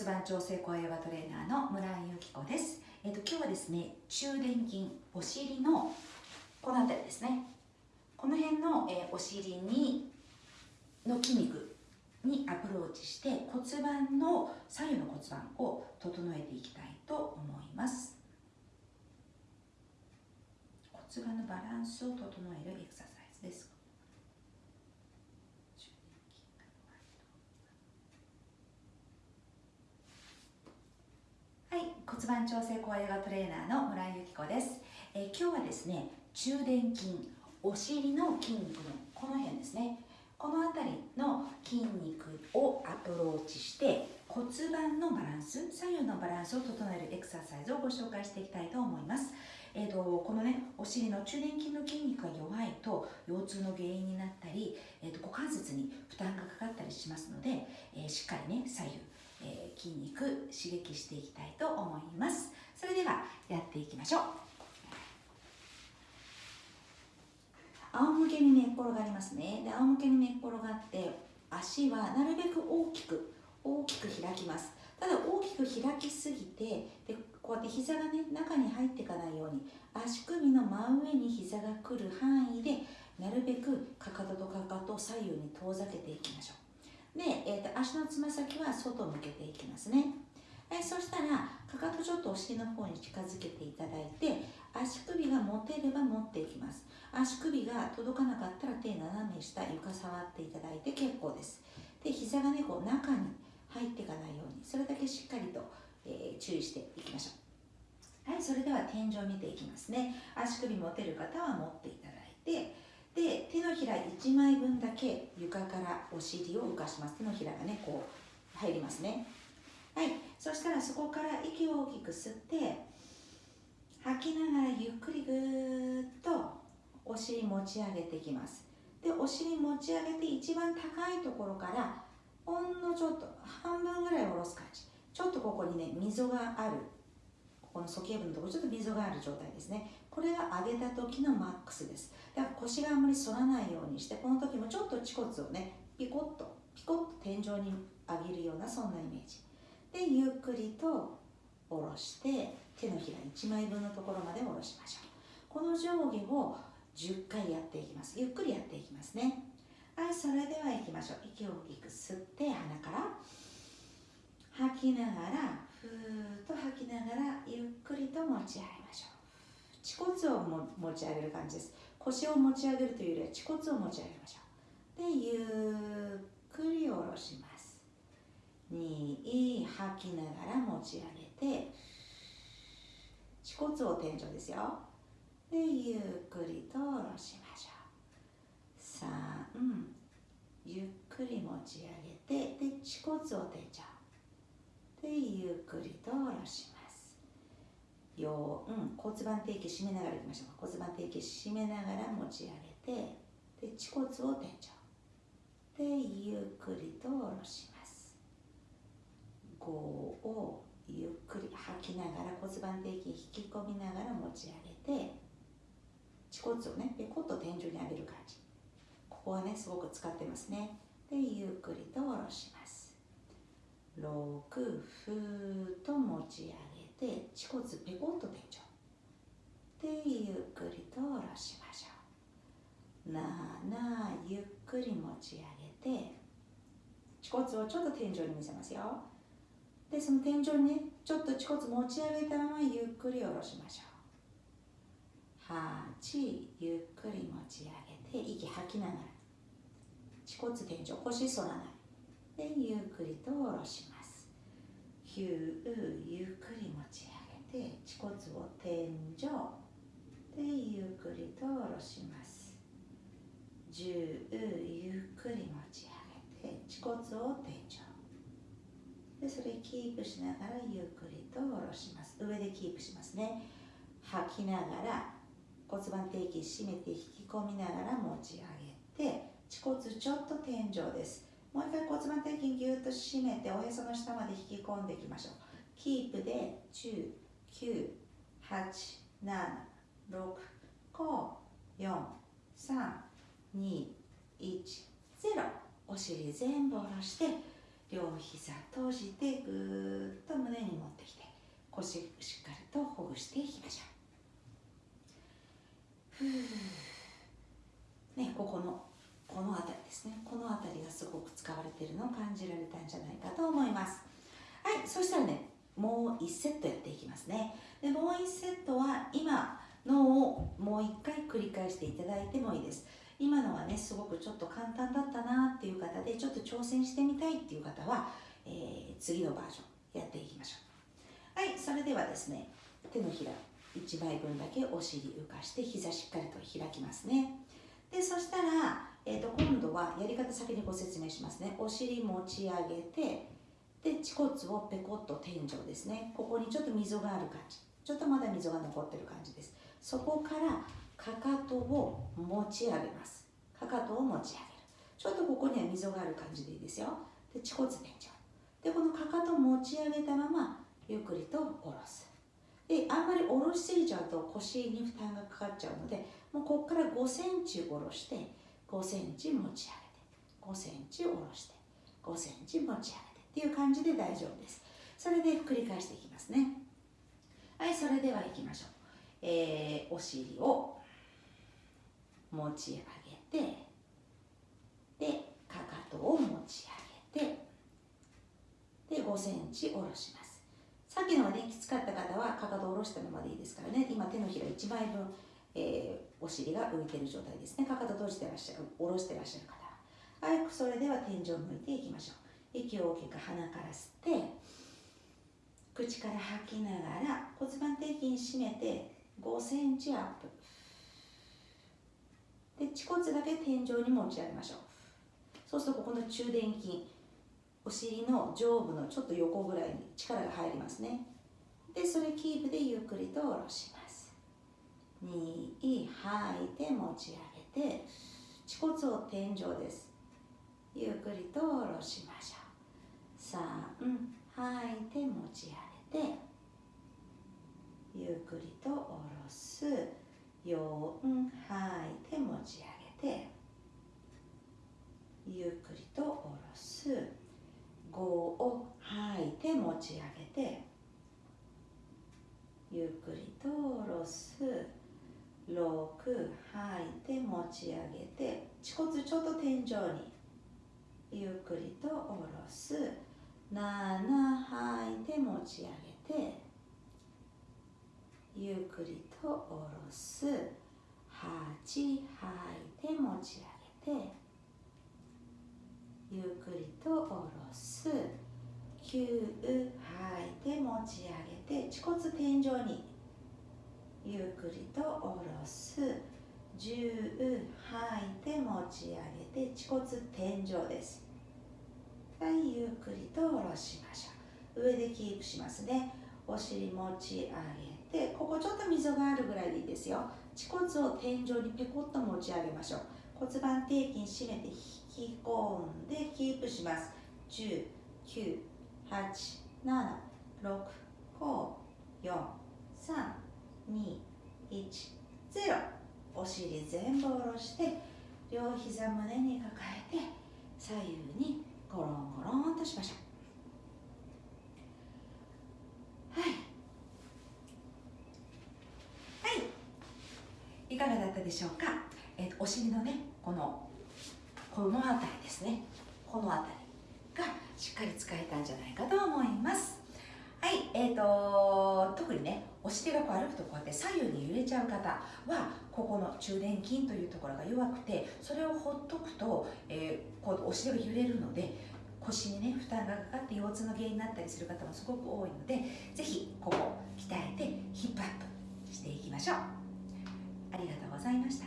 骨盤調整声ヨガトレーナーの村井由紀子です。えっ、と今日はですね、中殿筋、お尻のこの辺りですね。この辺の、えーお尻にの筋肉にアプローチして骨盤の左右の骨盤を整えていきたいと思います。骨盤のバランスを整えるエクササイズです。はい、骨盤調整コアヨガトレーナーの村井由紀子です、え今日はですね、中殿筋、お尻の筋肉のこの辺ですね。この辺りの筋肉をアプローチして骨盤のバランス、左右のバランスを整えるエクササイズをご紹介していきたいと思います。えー、とこのねお尻の中殿筋の筋肉が弱いと腰痛の原因になったり、えー、と股関節に負担がかかったりしますので、えーしっかりね左右、えー筋肉刺激していきたいと思います。それではやっていきましょう。仰向けに寝っ転がりますね。で仰向けに寝っ転がって足はなるべく大きく大きく開きます。ただ大きく開きすぎてでこうやって膝がね中に入っていかないように足首の真上に膝が来る範囲でなるべくかかととかかとを左右に遠ざけていきましょう、足のつま先は外向けていきますね。はい、そしたらかかとちょっとお尻の方に近づけていただいて足首が持てれば持っていきます。足首が届かなかったら手斜め下床触っていただいて結構です。で膝がねこう中に入っていかないようにそれだけしっかりと、えー注意していきましょう。はいそれでは天井を見ていきますね。足首持てる方は持っていただ手のひら1枚分だけ床からお尻を浮かします。手のひらがねこう入りますね。はい。そしたらそこから息を大きく吸って吐きながらゆっくりぐーっとお尻持ち上げていきます。でお尻持ち上げて一番高いところからほんのちょっと半分ぐらい下ろす感じ。ちょっとここにね溝があるこの鼠径部のところちょっと溝がある状態ですね。これが上げた時のマックスです。だから腰があんまり反らないようにしてこの時もちょっと恥骨をねピコッとピコッと天井に上げるようなそんなイメージ。でゆっくりと下ろして手のひら1枚分のところまで下ろしましょう。この上下を10回やっていきます。ゆっくりやっていきますね。はいそれでは行きましょう。息を大きく吸って鼻から吐きながらふーっと吐きながらゆっくりと持ち上げましょう。恥骨をも持ち上げる感じです。腰を持ち上げるというよりは恥骨を持ち上げましょう。でゆっくり下ろします。2吐きながら持ち上げて恥骨を天井ですよ。でゆっくりと下ろしましょう。3ゆっくり持ち上げてで恥骨を天井。でゆっくりと下ろします。4骨盤底筋締めながらいきましょう骨盤底筋締めながら持ち上げてで恥骨を天井。でゆっくりと下ろします。5をゆっくり吐きながら骨盤底筋引き込みながら持ち上げて恥骨をねペコッと天井に上げる感じ。ここはねすごく使ってますね。でゆっくりと下ろします。6ふーと持ち上げて恥骨ペコッと天井でゆっくりと下ろしましょう7ゆっくり持ち上げて恥骨をちょっと天井に見せますよ。でその天井にねちょっと恥骨持ち上げたままゆっくり下ろしましょう8ゆっくり持ち上げて息吐きながら恥骨天井腰反らないでゆっくりと下ろします。9ゆっくり持ち上げて恥骨を天井。でゆっくりと下ろします。10ゆっくり持ち上げて恥骨を天井。でそれキープしながらゆっくりと下ろします。上でキープしますね。吐きながら骨盤底筋締めて引き込みながら持ち上げて恥骨ちょっと天井です。もう一回骨盤底筋ぎゅっと締めておへその下まで引き込んでいきましょう。キープで10、9、8、7、6、5、4、3、2、1、0お尻全部下ろして両膝閉じてぐーっと胸に持ってきて腰しっかりとほぐしていきましょう。ねここのこの辺りですね。この辺りがすごく使われているのを感じられたんじゃないかと思います。はいそしたらねもう1セットやっていきますね。でもう1セットは今のをもう1回繰り返していただいてもいいです。今のはねすごくちょっと簡単だったなっていう方でちょっと挑戦してみたいっていう方は、えー、次のバージョンやっていきましょう。はいそれではですね手のひら1枚分だけお尻浮かして膝しっかりと開きますね。でそしたら、えーと、今度はやり方先にご説明しますね。お尻持ち上げてで恥骨をペコッと天井ですね。ここにちょっと溝がある感じ。ちょっとまだ溝が残ってる感じです。そこからかかとを持ち上げます。かかとを持ち上げる。ちょっとここには溝がある感じでいいですよ。で恥骨天井。でこのかかと持ち上げたままゆっくりと下ろす。であんまり下ろしすぎちゃうと腰に負担がかかっちゃうのでもうここから5センチ下ろして5センチ持ち上げて5センチ下ろして5センチ持ち上げてっていう感じで大丈夫です。それで繰り返していきますね。はいそれでは行きましょう。えー、お尻を持ち上げてでかかとを持ち上げてで5センチ下ろします。さっきのがねきつかった方はかかとを下ろしたままでいいですからね。今手のひら1枚分、えー、お尻が浮いてる状態ですね。かかと閉じてらっしゃる下ろしてらっしゃる方。ははいそれでは天井を向いていきましょう。息を大きく鼻から吸って口から吐きながら骨盤底筋締めて5センチアップ。で恥骨だけ天井に持ち上げましょう。そうするとここの中殿筋お尻の上部のちょっと横ぐらいに力が入りますね。でそれキープでゆっくりと下ろします。2吐いて持ち上げて恥骨を天井です。ゆっくりと下ろしましょう。3吐いて持ち上げてゆっくりと下ろす。4吐いて持ち上げてゆっくりと下ろす。5を吐いて持ち上げてゆっくりと下ろす。6吐いて持ち上げて恥骨ちょっと天井にゆっくりと下ろす。7吐いて持ち上げてゆっくりと下ろす。8吐いて持ち上げてゆっくりと下ろす。9吐いて持ち上げて恥骨天井にゆっくりと下ろす。10吐いて持ち上げて恥骨天井です。はいゆっくりと下ろしましょう。上でキープしますね。お尻持ち上げでここちょっと溝があるぐらいでいいですよ。恥骨を天井にペコッと持ち上げましょう。骨盤底筋締めて引き込んでキープします。10 9 8 7 6 5 4 3 2 1 0お尻全部下ろして両膝胸に抱えて左右にゴロンゴロンとしましょう。はい。はい。かがだったでしょうか、えー、お尻のねこのこの辺りですね。この辺りがしっかり使えたんじゃないかと思います。はい。えーと、特にねお尻がこう歩くとこうやって左右に揺れちゃう方はここの中殿筋というところが弱くてそれをほっとくと、えー、こうお尻が揺れるので腰にね負担がかかって腰痛の原因になったりする方もすごく多いのでぜひここ鍛えてヒップアップしていきましょうありがとうございました。